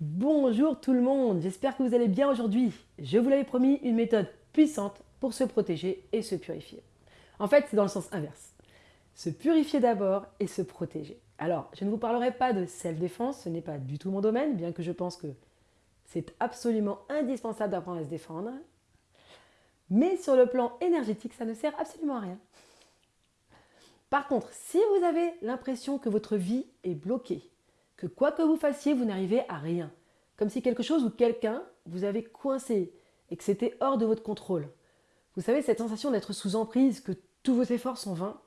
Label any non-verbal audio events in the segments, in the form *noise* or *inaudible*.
Bonjour tout le monde, j'espère que vous allez bien aujourd'hui. Je vous l'avais promis, une méthode puissante pour se protéger et se purifier. En fait, c'est dans le sens inverse. Se purifier d'abord et se protéger. Alors, je ne vous parlerai pas de self-défense, ce n'est pas du tout mon domaine, bien que je pense que c'est absolument indispensable d'apprendre à se défendre. Mais sur le plan énergétique, ça ne sert absolument à rien. Par contre, si vous avez l'impression que votre vie est bloquée, que quoi que vous fassiez, vous n'arrivez à rien. Comme si quelque chose ou quelqu'un vous avait coincé et que c'était hors de votre contrôle. Vous savez, cette sensation d'être sous emprise, que tous vos efforts sont vains,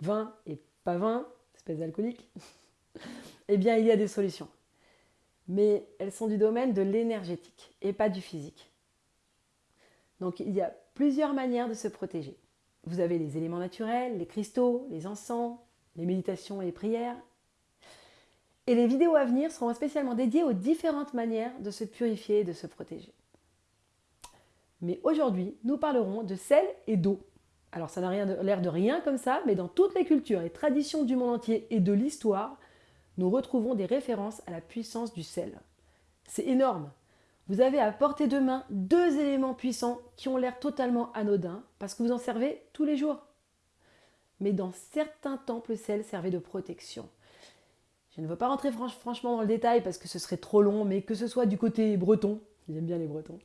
vains et pas vains, espèce d'alcoolique, *laughs* eh bien, il y a des solutions. Mais elles sont du domaine de l'énergétique et pas du physique. Donc, il y a plusieurs manières de se protéger. Vous avez les éléments naturels, les cristaux, les encens, les méditations et les prières, et les vidéos à venir seront spécialement dédiées aux différentes manières de se purifier et de se protéger. Mais aujourd'hui, nous parlerons de sel et d'eau. Alors ça n'a l'air de rien comme ça, mais dans toutes les cultures et traditions du monde entier et de l'histoire, nous retrouvons des références à la puissance du sel. C'est énorme. Vous avez à portée de main deux éléments puissants qui ont l'air totalement anodins parce que vous en servez tous les jours. Mais dans certains temples, le sel servait de protection. Je ne veux pas rentrer franchement dans le détail parce que ce serait trop long, mais que ce soit du côté breton, j'aime bien les bretons,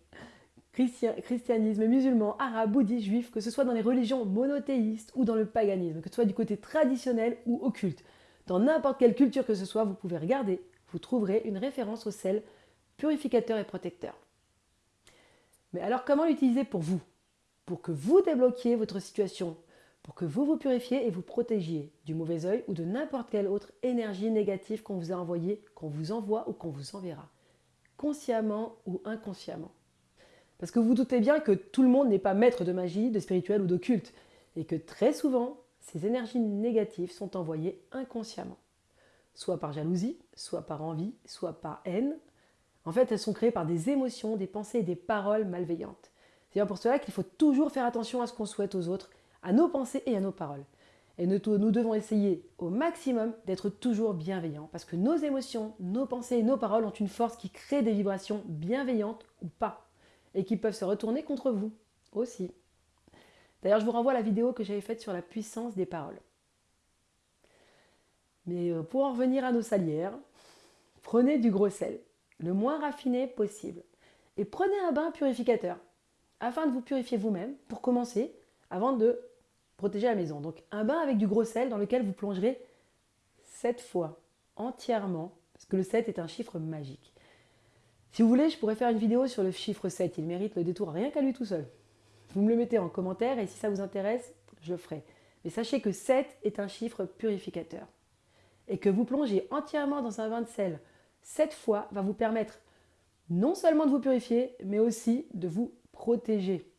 christianisme, musulman, arabe, bouddhiste, juif, que ce soit dans les religions monothéistes ou dans le paganisme, que ce soit du côté traditionnel ou occulte, dans n'importe quelle culture que ce soit, vous pouvez regarder, vous trouverez une référence au sel purificateur et protecteur. Mais alors comment l'utiliser pour vous? Pour que vous débloquiez votre situation pour que vous vous purifiez et vous protégiez du mauvais œil ou de n'importe quelle autre énergie négative qu'on vous a envoyée, qu'on vous envoie ou qu'on vous enverra, consciemment ou inconsciemment. Parce que vous doutez bien que tout le monde n'est pas maître de magie, de spirituel ou d'occulte, et que très souvent, ces énergies négatives sont envoyées inconsciemment, soit par jalousie, soit par envie, soit par haine. En fait, elles sont créées par des émotions, des pensées et des paroles malveillantes. C'est bien pour cela qu'il faut toujours faire attention à ce qu'on souhaite aux autres à nos pensées et à nos paroles. Et nous, devons essayer au maximum d'être toujours bienveillants, parce que nos émotions, nos pensées et nos paroles ont une force qui crée des vibrations bienveillantes ou pas, et qui peuvent se retourner contre vous aussi. D'ailleurs, je vous renvoie à la vidéo que j'avais faite sur la puissance des paroles. Mais euh, pour en revenir à nos salières, prenez du gros sel, le moins raffiné possible, et prenez un bain purificateur, afin de vous purifier vous-même, pour commencer, avant de protéger la maison. Donc un bain avec du gros sel dans lequel vous plongerez 7 fois entièrement, parce que le 7 est un chiffre magique. Si vous voulez, je pourrais faire une vidéo sur le chiffre 7, il mérite le détour rien qu'à lui tout seul. Vous me le mettez en commentaire et si ça vous intéresse, je le ferai. Mais sachez que 7 est un chiffre purificateur. Et que vous plongez entièrement dans un bain de sel 7 fois va vous permettre non seulement de vous purifier, mais aussi de vous protéger.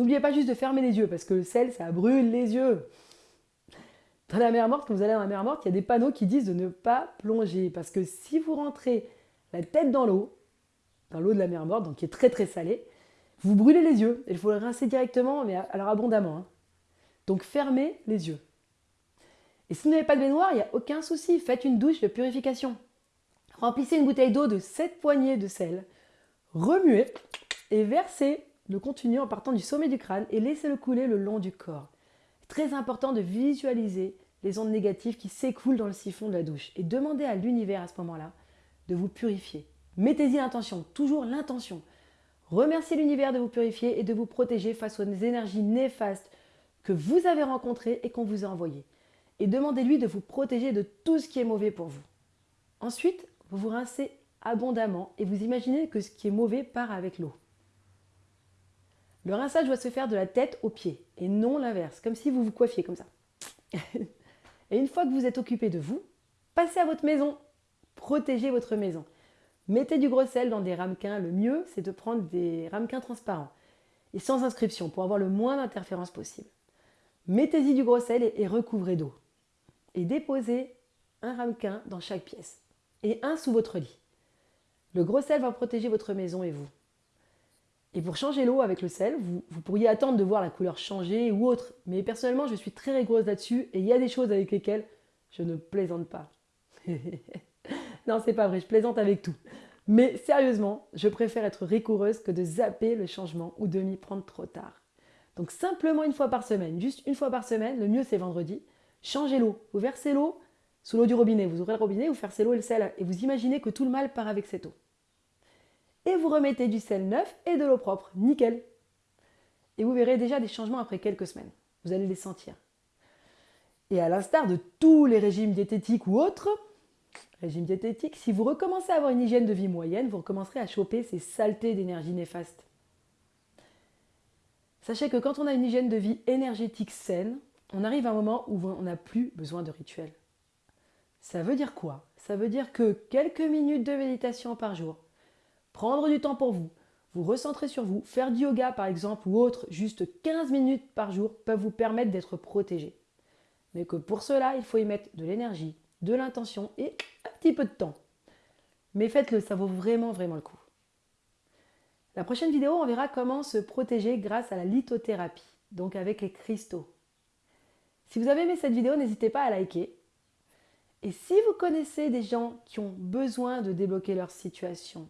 N'oubliez pas juste de fermer les yeux, parce que le sel, ça brûle les yeux. Dans la mer morte, quand vous allez dans la mer morte, il y a des panneaux qui disent de ne pas plonger, parce que si vous rentrez la tête dans l'eau, dans l'eau de la mer morte, donc qui est très très salée, vous brûlez les yeux. Il faut le rincer directement, mais alors abondamment. Hein. Donc fermez les yeux. Et si vous n'avez pas de baignoire, il n'y a aucun souci. Faites une douche de purification. Remplissez une bouteille d'eau de 7 poignées de sel. Remuez et versez le contenu en partant du sommet du crâne et laissez-le couler le long du corps. Très important de visualiser les ondes négatives qui s'écoulent dans le siphon de la douche et demandez à l'univers à ce moment-là de vous purifier. Mettez-y l'intention, toujours l'intention. Remerciez l'univers de vous purifier et de vous protéger face aux énergies néfastes que vous avez rencontrées et qu'on vous a envoyées. Et demandez-lui de vous protéger de tout ce qui est mauvais pour vous. Ensuite, vous vous rincez abondamment et vous imaginez que ce qui est mauvais part avec l'eau. Le rinçage doit se faire de la tête aux pieds et non l'inverse, comme si vous vous coiffiez comme ça. *laughs* et une fois que vous êtes occupé de vous, passez à votre maison. Protégez votre maison. Mettez du gros sel dans des ramequins. Le mieux, c'est de prendre des ramequins transparents et sans inscription pour avoir le moins d'interférences possible. Mettez-y du gros sel et recouvrez d'eau. Et déposez un ramequin dans chaque pièce et un sous votre lit. Le gros sel va protéger votre maison et vous. Et pour changer l'eau avec le sel, vous, pourriez attendre de voir la couleur changer ou autre. Mais personnellement, je suis très rigoureuse là-dessus et il y a des choses avec lesquelles je ne plaisante pas. *laughs* non, c'est pas vrai, je plaisante avec tout. Mais sérieusement, je préfère être rigoureuse que de zapper le changement ou de m'y prendre trop tard. Donc simplement une fois par semaine, juste une fois par semaine, le mieux c'est vendredi, changez l'eau. Vous versez l'eau sous l'eau du robinet, vous ouvrez le robinet, vous versez l'eau et le sel et vous imaginez que tout le mal part avec cette eau. Et vous remettez du sel neuf et de l'eau propre, nickel. Et vous verrez déjà des changements après quelques semaines. Vous allez les sentir. Et à l'instar de tous les régimes diététiques ou autres, régime diététique, si vous recommencez à avoir une hygiène de vie moyenne, vous recommencerez à choper ces saletés d'énergie néfaste. Sachez que quand on a une hygiène de vie énergétique saine, on arrive à un moment où on n'a plus besoin de rituels. Ça veut dire quoi? Ça veut dire que quelques minutes de méditation par jour, prendre du temps pour vous, vous recentrer sur vous, faire du yoga par exemple ou autre, juste 15 minutes par jour peuvent vous permettre d'être protégé. Mais que pour cela, il faut y mettre de l'énergie, de l'intention et un petit peu de temps. Mais faites-le, ça vaut vraiment vraiment le coup. La prochaine vidéo, on verra comment se protéger grâce à la lithothérapie, donc avec les cristaux. Si vous avez aimé cette vidéo, n'hésitez pas à liker. Et si vous connaissez des gens qui ont besoin de débloquer leur situation,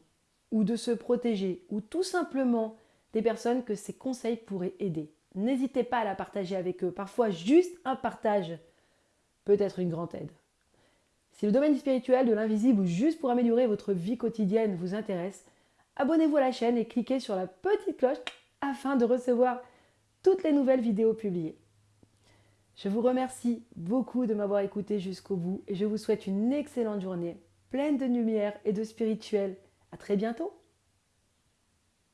ou de se protéger, ou tout simplement des personnes que ces conseils pourraient aider, n'hésitez pas à la partager avec eux. Parfois, juste un partage peut être une grande aide. Si le domaine spirituel, de l'invisible ou juste pour améliorer votre vie quotidienne vous intéresse, abonnez-vous à la chaîne et cliquez sur la petite cloche afin de recevoir toutes les nouvelles vidéos publiées. Je vous remercie beaucoup de m'avoir écouté jusqu'au bout et je vous souhaite une excellente journée pleine de lumière et de spirituel. À très bientôt